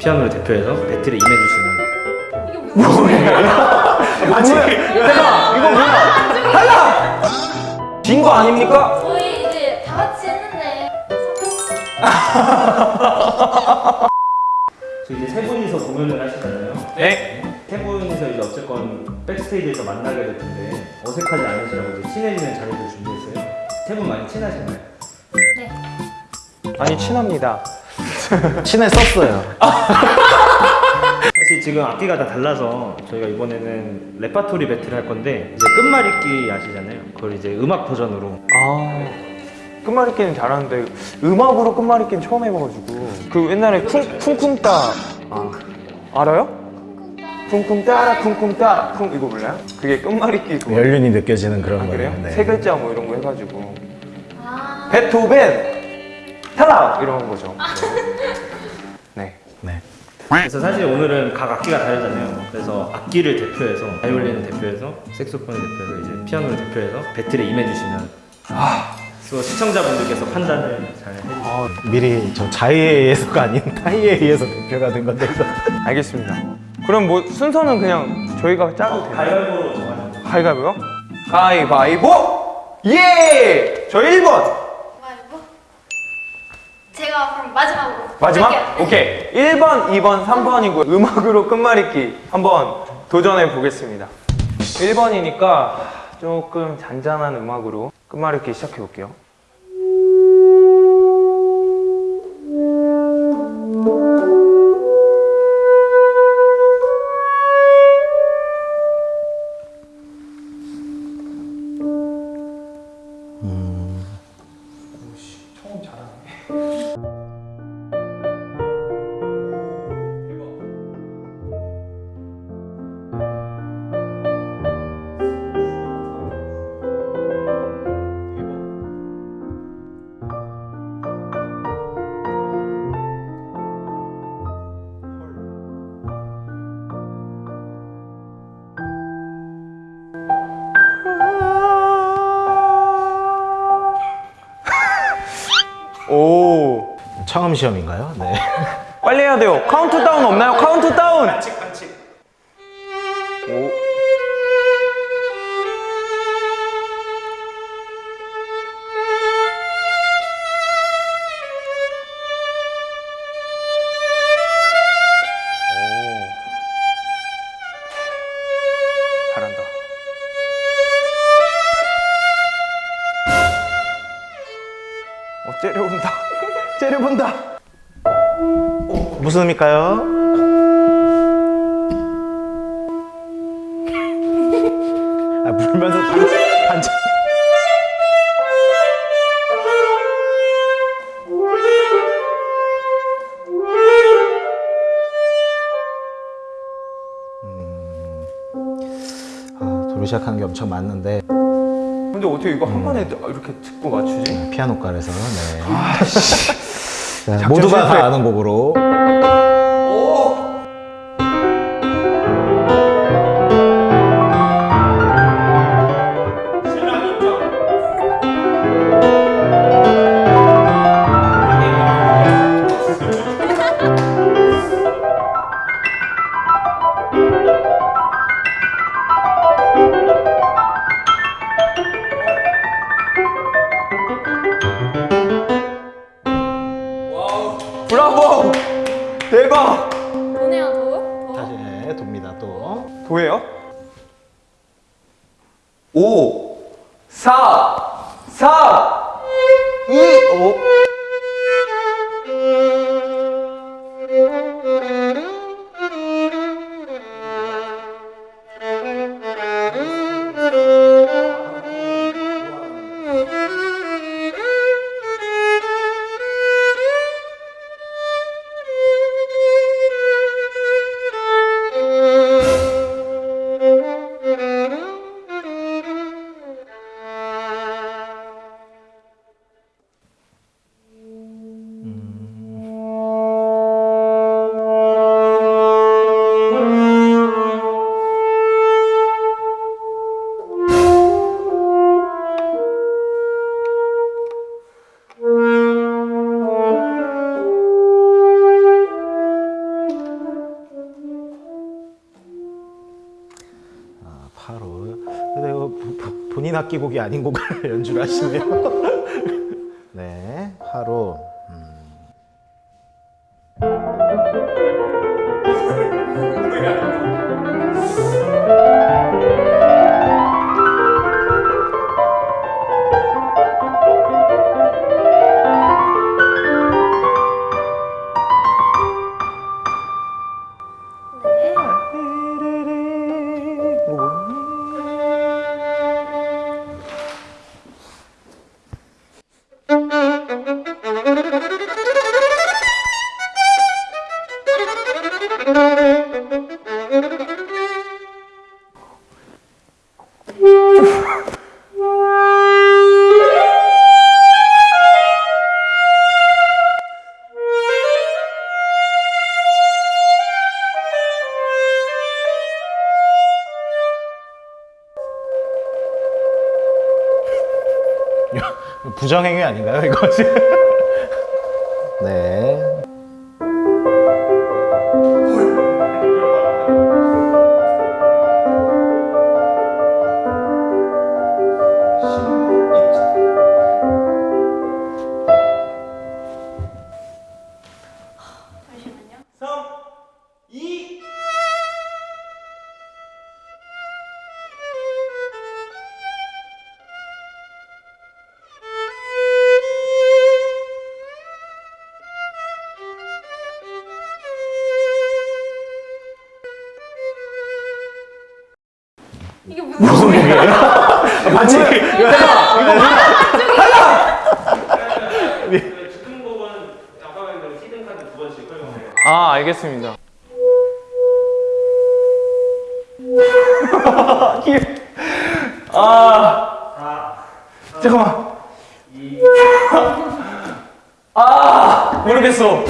피아노를 대표해서 배틀에 임해주시면 아직 잠깐 이거 뭐야? 탈락! 진거 아닙니까? 저희 이제 다 같이 했는데 저 이제 세 분이서 공연을 하시잖아요. 네. 세 분이서 이제 어쨌건 백스테이지에서 만나게 될 텐데 어색하지 않으시라고 이제 친해지는 자리를 준비했어요. 세 분 많이 친하신가요? 네. 아니 친합니다. 친했었어요. 사실 지금 악기가 다 달라서 저희가 이번에는 레파토리 배틀 할 건데 이제 끝말잇기 아시잖아요. 그걸 이제 음악 버전으로 아 끝말잇기는 잘하는데 음악으로 끝말잇기는 처음 해봐가지고 그 옛날에 쿵, 쿵쿵 따 아, 알아요? 쿵쿵 따라 쿵쿵 따 쿵 이거 몰라요? 그게 끝말잇기 그거 연륜이 느껴지는 그런 아, 거예요. 그래요? 네. 세 글자 뭐 이런 거 해가지고 아, 베토벤 탈락 이런 거죠 네. 네. 그래서 사실 오늘은 각 악기가 다르잖아요. 그래서 악기를 대표해서 바이올린을 대표해서 색소폰을 대표해서 이제 피아노를 대표해서 배틀에 임해주시면 또 시청자분들께서 판단을 잘 해주시면 어, 미리 저 자의에 의해서가 아닌 타의에 의해서 대표가 된 건데. 알겠습니다 그럼 뭐 순서는 그냥 저희가 짜도 되나요? 가위바위보로 정하는 가위바위보요? 가위바위보! 예! 저 1번! 제가 그럼 마지막으로 마지막? 할게요. 오케이. 1번, 2번, 3번이고 음악으로 끝말잇기 한번 도전해 보겠습니다. 1번이니까 조금 잔잔한 음악으로 끝말잇기 시작해 볼게요 오 처음 시험인가요? 네. 빨리 해야 돼요 카운트다운 없나요? 카운트다운 반칙 반칙 오 무슨 의미일까요? 아, 물면서 반, 반짝. 음, 아, 도로 시작하는 게 엄청 많는데 근데 어떻게 이거 한 번에 이렇게 듣고 맞추지? 피아노과에서 네. 모두가. 다 아는 곡으로 또 도예요? 5 4 4 2 5 근데 부- 본인 악기곡이 아닌 곡을 연주를 하시네요. 네, 8호. 부정행위 아닌가요, 이거? 네. 아까 말한 히든 카드 두 번씩 활용해요. 아 알겠습니다. 아 잠깐만. 아 모르겠어.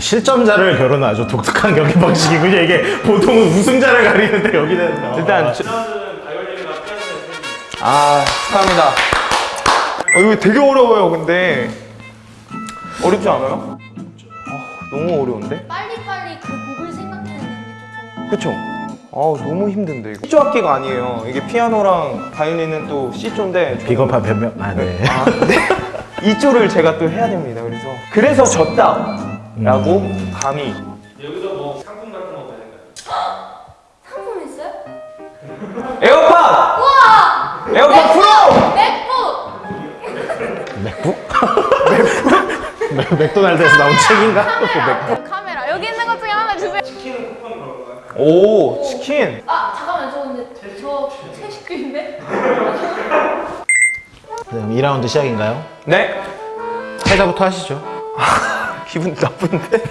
실점자를 겨루는 아주 독특한 경기 방식이군요. 이게 보통은 우승자를 가리는데 여기는 어, 일단 저-. 아 축하합니다. 어, 이거 되게 어려워요 근데 어렵지 않아요? 아, 너무 어려운데? 빨리빨리 그 곡을 생각해내는 게 조금 그쵸? 아 너무 힘든데 이거 C조 악기가 아니에요 이게 피아노랑 바이올린은 또 C조인데 비겁한 변명. 아, 네. 아, 네. 이조를 제가 또 해야 됩니다 그래서 그래서 졌다 라고 감히 여기서 뭐 상품 같은 거 받을까요? 상품 있어요? AirPods! 우와! AirPods Pro! MacBook! 맥- 맥도날드에서 나온 책인가? 카메라! 카메라 여기 있는 것 중에 하나 주세요 치킨은 쿠폰 그런가요? 오 치킨 아 잠깐만 저 근데 저 채식주인데? 그럼 2라운드 시작인가요? 네 패자부터 하시죠. 기분 나쁜데?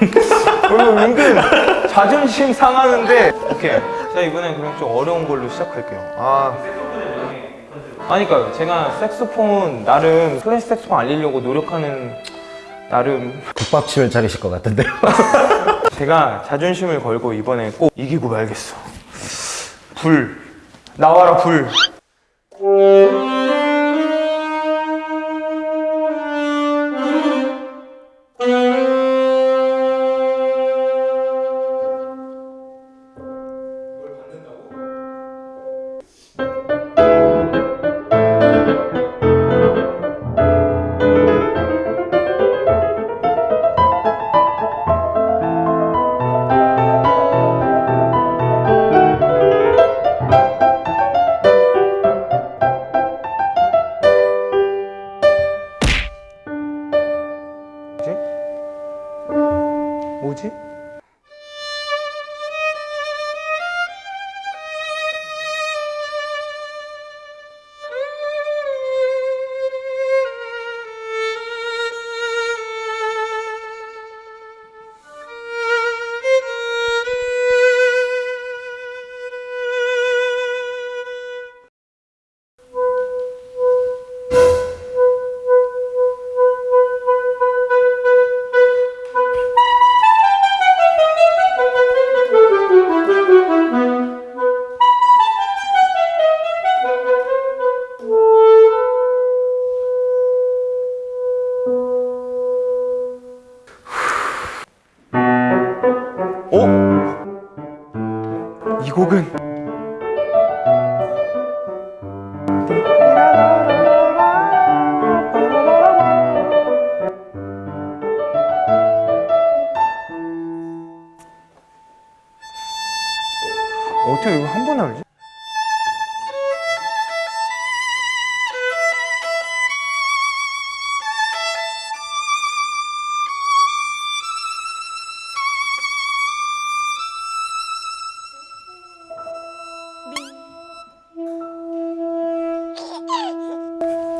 오늘 은근 자존심 상하는데. 오케이. 자 이번엔 그럼 좀 어려운 걸로 시작할게요. 아. 아니까요 제가 색소폰 나름 클래식 색소폰 알리려고 노력하는 나름. 국밥집을 차리실 것 같은데요. 제가 자존심을 걸고 이번에 꼭 이기고 말겠어. 불. 나와라 불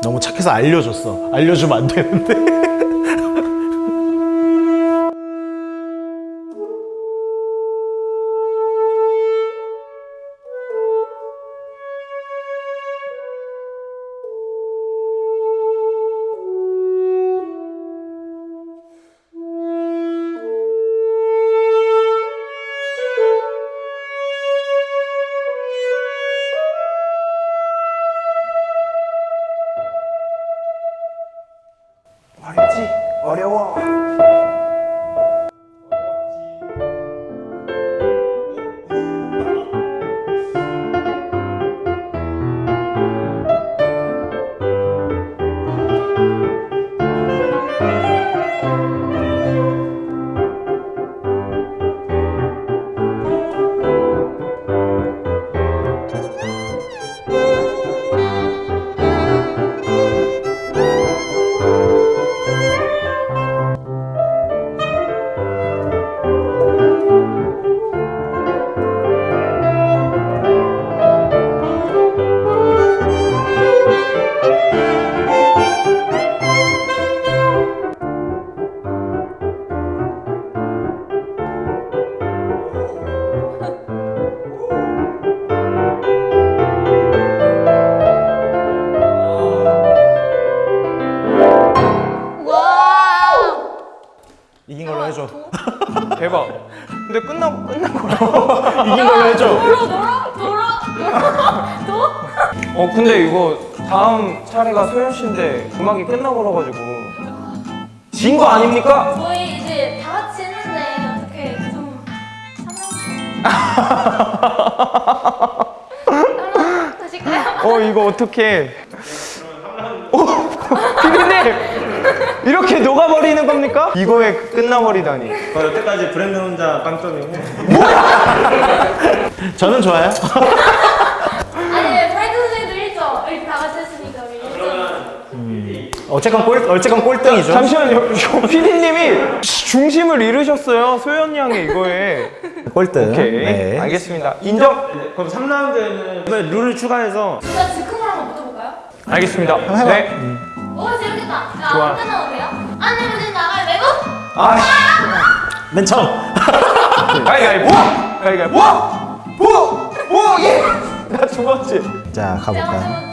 너무 착해서 알려줬어. 알려주면 안 되는데. 소연 씨인데 음악이 끝나고 그래가지고 진 거 아닙니까? 저희 이제 다 같이 했는데 어떻게 좀? 어 이거 어떻게? 오 피디님 이렇게 녹아버리는 겁니까? 이거에 끝나버리다니. 저 여태까지 브랜드 혼자 빵점이고 저는 좋아요. 아니 브라이트 선생님도 1점 이렇게 다 같이 했으니까 우리 1점. 어쨌건 꼴, 어쨌건 꼴등이죠. 잠시만요. 저 피디님이 중심을 잃으셨어요. 소연 양의 이거에. 꼴등. 오케이 네. 알겠습니다. 인정. 그럼 3라운드에는 이번에 룰을 추가해서 진짜 즉흥으로 한번 붙어볼까요? 알겠습니다. 네. 오 재밌겠다. 야, 좋아. 안 끝나도 돼요? 안 되면 이제 나가요 매고? 아맨 처음. 가위가위보! 가위가위보! 보! 보! 예! 나두 번째. 자, 제가 가볼까요?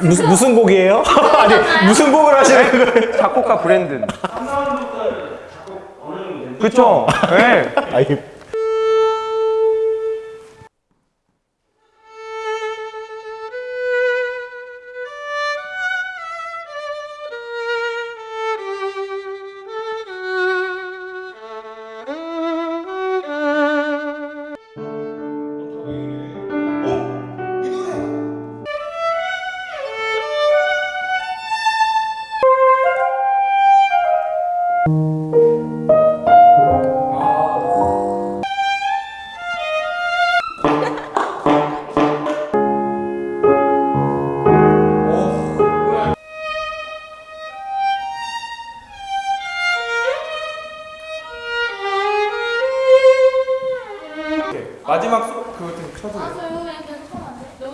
무슨, 무슨 곡이에요? 아니, 무슨 곡을 하시는 거예요? 작곡가 브랜든. 그쵸? 네. 아니,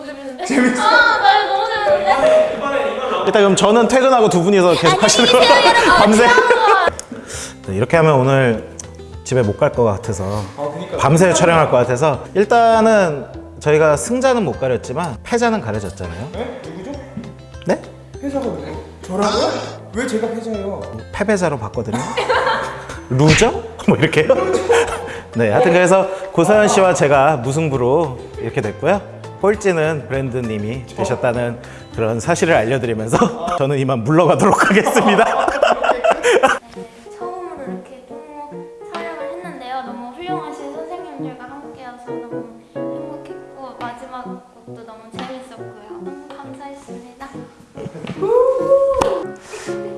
재밌는데? 재밌어. 아, 나 이거 너무 재밌는데? 일단 그럼 저는 퇴근하고 두 분이서 계속 하시는 거예요? 여러분. 밤새? 아, 네, 이렇게 하면 오늘 집에 못 갈 것 같아서 아 그니까. 밤새 촬영할 것 같아서 일단은 저희가 승자는 못 가렸지만 패자는 가려졌잖아요. 네? 누구죠? 네? 패자가 누구? 저라고요? 왜 제가 패자예요? 패배자로 봤거든요. loser? 뭐 이렇게요? 네, 하여튼 그래서 고서연 씨와 제가 무승부로 이렇게 됐고요. 꼴찌는 브랜드님이 되셨다는 그런 사실을 알려드리면서 저는 이만 물러가도록 하겠습니다.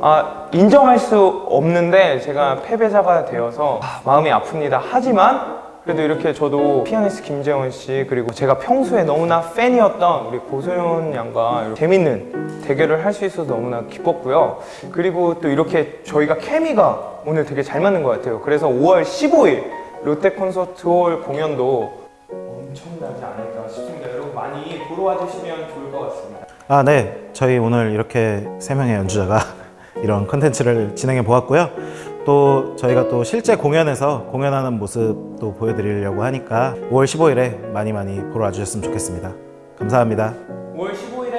아 인정할 수 없는데 제가 패배자가 되어서 아, 마음이 아픕니다. 하지만 그래도 이렇게 저도 피아니스트 김재원 씨 그리고 제가 평소에 너무나 팬이었던 우리 고소연 양과 재밌는 대결을 할 수 있어서 너무나 기뻤고요. 그리고 또 이렇게 저희가 케미가 오늘 되게 잘 맞는 것 같아요. 그래서 5월 15일 롯데 콘서트 홀 공연도 엄청나지 않을까 싶습니다. 여러분 많이 보러 와주시면 좋을 것 같습니다. 아, 네. 저희 오늘 이렇게 세 명의 연주자가 이런 컨텐츠를 진행해 보았고요. 또 저희가 또 실제 공연에서 공연하는 모습도 보여드리려고 하니까 5월 15일에 많이 많이 보러 와주셨으면 좋겠습니다. 감사합니다. 5월 15일